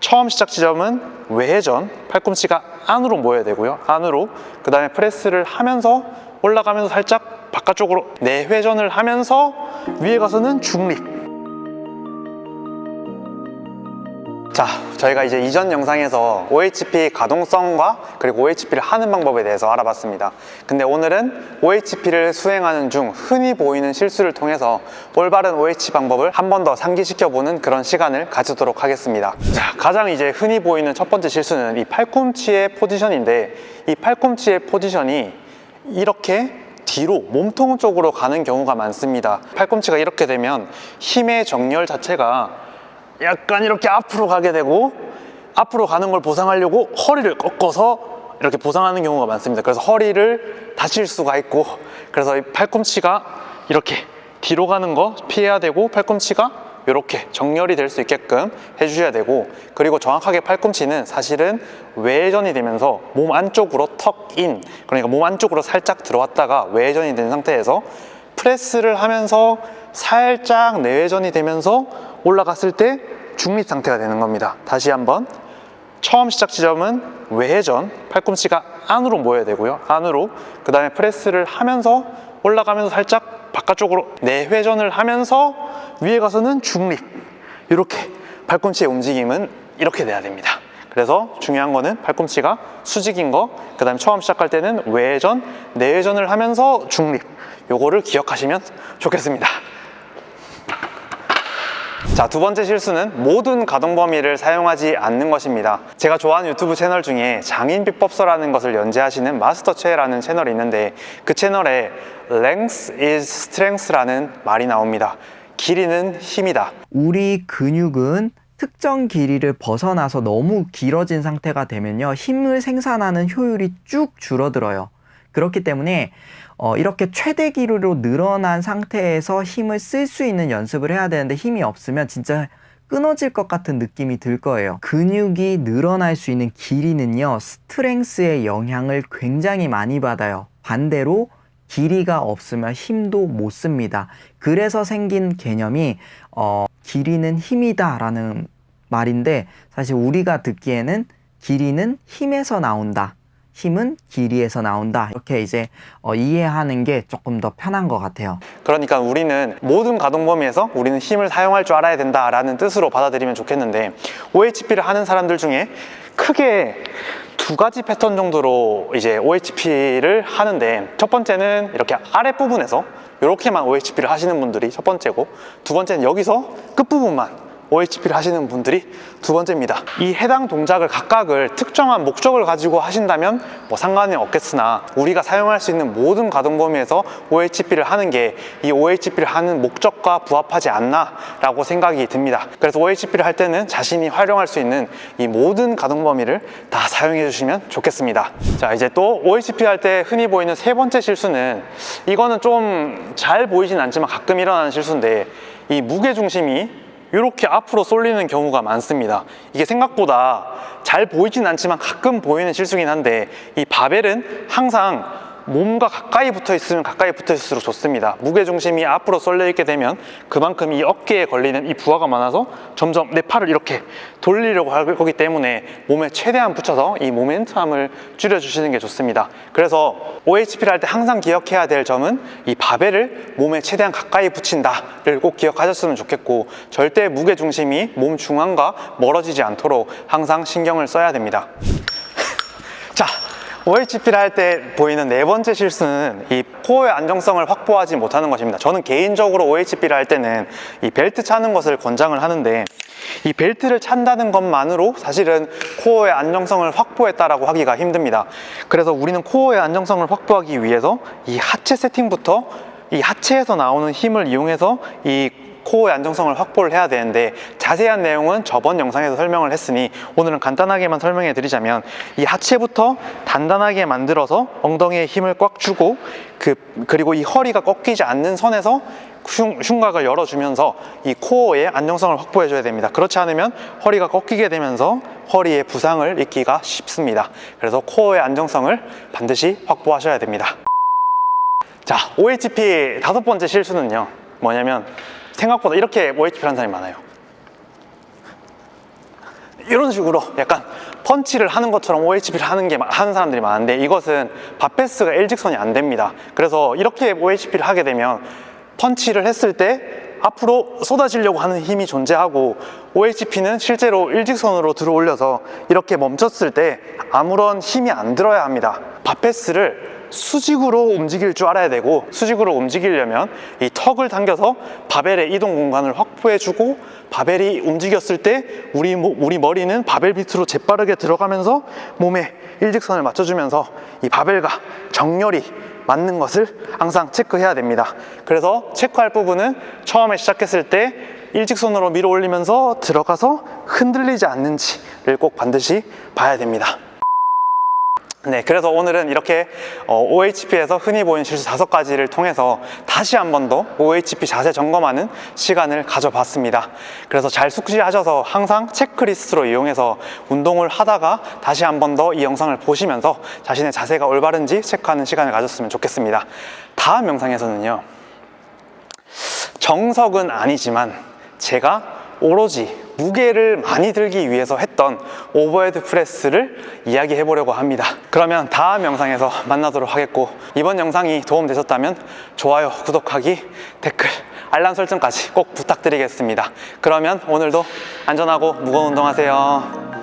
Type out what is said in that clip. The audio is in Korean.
처음 시작 지점은 외회전, 팔꿈치가 안으로 모여야 되고요. 안으로. 그 다음에 프레스를 하면서 올라가면서 살짝 바깥쪽으로 내회전을 하면서 위에 가서는 중립. 자, 저희가 이제 이전 영상에서 OHP 가동성과 그리고 OHP를 하는 방법에 대해서 알아봤습니다. 근데 오늘은 OHP를 수행하는 중 흔히 보이는 실수를 통해서 올바른 OH 방법을 한 번 더 상기시켜보는 그런 시간을 가지도록 하겠습니다. 자, 가장 이제 흔히 보이는 첫 번째 실수는 이 팔꿈치의 포지션인데 이 팔꿈치의 포지션이 이렇게 뒤로 몸통 쪽으로 가는 경우가 많습니다. 팔꿈치가 이렇게 되면 힘의 정렬 자체가 약간 이렇게 앞으로 가게 되고 앞으로 가는 걸 보상하려고 허리를 꺾어서 이렇게 보상하는 경우가 많습니다. 그래서 허리를 다칠 수가 있고 그래서 이 팔꿈치가 이렇게 뒤로 가는 거 피해야 되고 팔꿈치가 이렇게 정렬이 될 수 있게끔 해주셔야 되고 그리고 정확하게 팔꿈치는 사실은 외전이 되면서 몸 안쪽으로 턱인 그러니까 몸 안쪽으로 살짝 들어왔다가 외전이 된 상태에서 프레스를 하면서 살짝 내외전이 되면서 올라갔을 때 중립 상태가 되는 겁니다. 다시 한번 처음 시작 지점은 외회전, 팔꿈치가 안으로 모여야 되고요. 안으로 그 다음에 프레스를 하면서 올라가면서 살짝 바깥쪽으로 내회전을 하면서 위에 가서는 중립 이렇게 팔꿈치의 움직임은 이렇게 돼야 됩니다. 그래서 중요한 거는 팔꿈치가 수직인 거, 그 다음에 처음 시작할 때는 외회전, 내회전을 하면서 중립 요거를 기억하시면 좋겠습니다. 자, 두 번째 실수는 모든 가동 범위를 사용하지 않는 것입니다. 제가 좋아하는 유튜브 채널 중에 장인 비법서라는 것을 연재하시는 마스터 최라는 채널이 있는데 그 채널에 length is strength라는 말이 나옵니다. 길이는 힘이다. 우리 근육은 특정 길이를 벗어나서 너무 길어진 상태가 되면요. 힘을 생산하는 효율이 쭉 줄어들어요. 그렇기 때문에 어, 이렇게 최대 길이로 늘어난 상태에서 힘을 쓸 수 있는 연습을 해야 되는데 힘이 없으면 진짜 끊어질 것 같은 느낌이 들 거예요. 근육이 늘어날 수 있는 길이는요, 스트렝스의 영향을 굉장히 많이 받아요. 반대로 길이가 없으면 힘도 못 씁니다. 그래서 생긴 개념이 어, 길이는 힘이다 라는 말인데 사실 우리가 듣기에는 길이는 힘에서 나온다. 힘은 길이에서 나온다. 이렇게 이제 어, 이해하는 게 조금 더 편한 것 같아요. 그러니까 우리는 모든 가동 범위에서 우리는 힘을 사용할 줄 알아야 된다라는 뜻으로 받아들이면 좋겠는데 OHP를 하는 사람들 중에 크게 두 가지 패턴 정도로 이제 OHP를 하는데 첫 번째는 이렇게 아랫부분에서 이렇게만 OHP를 하시는 분들이 첫 번째고 두 번째는 여기서 끝부분만 OHP를 하시는 분들이 두 번째입니다. 이 해당 동작을 각각을 특정한 목적을 가지고 하신다면 뭐 상관이 없겠으나 우리가 사용할 수 있는 모든 가동 범위에서 OHP를 하는 게 이 OHP를 하는 목적과 부합하지 않나 라고 생각이 듭니다. 그래서 OHP를 할 때는 자신이 활용할 수 있는 이 모든 가동 범위를 다 사용해 주시면 좋겠습니다. 자 이제 또 OHP 할 때 흔히 보이는 세 번째 실수는 이거는 좀 잘 보이진 않지만 가끔 일어나는 실수인데 이 무게 중심이 이렇게 앞으로 쏠리는 경우가 많습니다. 이게 생각보다 잘 보이진 않지만 가끔 보이는 실수긴 한데 이 바벨은 항상 몸과 가까이 붙어 있으면 가까이 붙어 있을수록 좋습니다. 무게중심이 앞으로 쏠려 있게 되면 그만큼 이 어깨에 걸리는 이 부하가 많아서 점점 내 팔을 이렇게 돌리려고 할 거기 때문에 몸에 최대한 붙여서 이 모멘텀을 줄여주시는 게 좋습니다. 그래서 OHP를 할 때 항상 기억해야 될 점은 이 바벨을 몸에 최대한 가까이 붙인다를 꼭 기억하셨으면 좋겠고 절대 무게중심이 몸 중앙과 멀어지지 않도록 항상 신경을 써야 됩니다. 자 OHP를 할 때 보이는 네 번째 실수는 이 코어의 안정성을 확보하지 못하는 것입니다. 저는 개인적으로 OHP를 할 때는 이 벨트 차는 것을 권장을 하는데 이 벨트를 찬다는 것만으로 사실은 코어의 안정성을 확보했다라고 하기가 힘듭니다. 그래서 우리는 코어의 안정성을 확보하기 위해서 이 하체 세팅부터 이 하체에서 나오는 힘을 이용해서 이 코어의 안정성을 확보를 해야 되는데 자세한 내용은 저번 영상에서 설명을 했으니 오늘은 간단하게만 설명해 드리자면 이 하체부터 단단하게 만들어서 엉덩이에 힘을 꽉 주고 그, 그리고 이 허리가 꺾이지 않는 선에서 흉, 흉곽을 열어주면서 이 코어의 안정성을 확보해 줘야 됩니다. 그렇지 않으면 허리가 꺾이게 되면서 허리에 부상을 입기가 쉽습니다. 그래서 코어의 안정성을 반드시 확보하셔야 됩니다. 자 OHP 다섯 번째 실수는요. 뭐냐면 생각보다 이렇게 OHP 하는 사람이 많아요 이런 식으로 약간 펀치를 하는 것처럼 OHP를 하는 게 하는 사람들이 많은데 이것은 바페스가 일직선이 안 됩니다. 그래서 이렇게 OHP를 하게 되면 펀치를 했을 때 앞으로 쏟아지려고 하는 힘이 존재하고 OHP는 실제로 일직선으로 들어 올려서 이렇게 멈췄을 때 아무런 힘이 안 들어야 합니다. 바페스를 수직으로 움직일 줄 알아야 되고 수직으로 움직이려면 이 턱을 당겨서 바벨의 이동 공간을 확보해주고 바벨이 움직였을 때 우리, 모- 우리 머리는 바벨 밑으로 재빠르게 들어가면서 몸에 일직선을 맞춰주면서 이 바벨과 정렬이 맞는 것을 항상 체크해야 됩니다. 그래서 체크할 부분은 처음에 시작했을 때 일직선으로 밀어 올리면서 들어가서 흔들리지 않는지를 꼭 반드시 봐야 됩니다. 네, 그래서 오늘은 이렇게 어, OHP에서 흔히 보이는 실수 다섯 가지를 통해서 다시 한 번 더 OHP 자세 점검하는 시간을 가져봤습니다. 그래서 잘 숙지하셔서 항상 체크리스트로 이용해서 운동을 하다가 다시 한 번 더 이 영상을 보시면서 자신의 자세가 올바른지 체크하는 시간을 가졌으면 좋겠습니다. 다음 영상에서는요. 정석은 아니지만 제가 오로지 무게를 많이 들기 위해서 했던 overhead press를 이야기해 보려고 합니다. 그러면 다음 영상에서 만나도록 하겠고 이번 영상이 도움되셨다면 좋아요, 구독하기, 댓글, 알람 설정까지 꼭 부탁드리겠습니다. 그러면 오늘도 안전하고 무거운 운동하세요.